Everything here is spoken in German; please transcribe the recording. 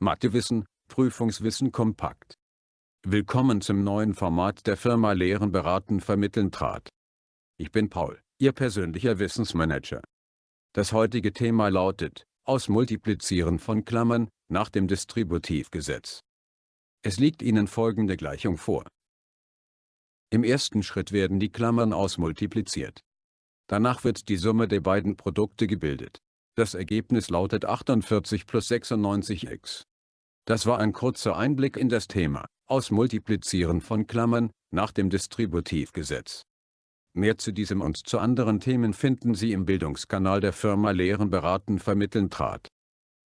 Mathewissen, Prüfungswissen kompakt. Willkommen zum neuen Format der Firma Lehren beraten vermitteln trat. Ich bin Paul, Ihr persönlicher Wissensmanager. Das heutige Thema lautet, Ausmultiplizieren von Klammern, nach dem Distributivgesetz. Es liegt Ihnen folgende Gleichung vor. Im ersten Schritt werden die Klammern ausmultipliziert. Danach wird die Summe der beiden Produkte gebildet. Das Ergebnis lautet 48 plus 96x. Das war ein kurzer Einblick in das Thema, Ausmultiplizieren von Klammern, nach dem Distributivgesetz. Mehr zu diesem und zu anderen Themen finden Sie im Bildungskanal der Firma Lehren beraten vermitteln trat.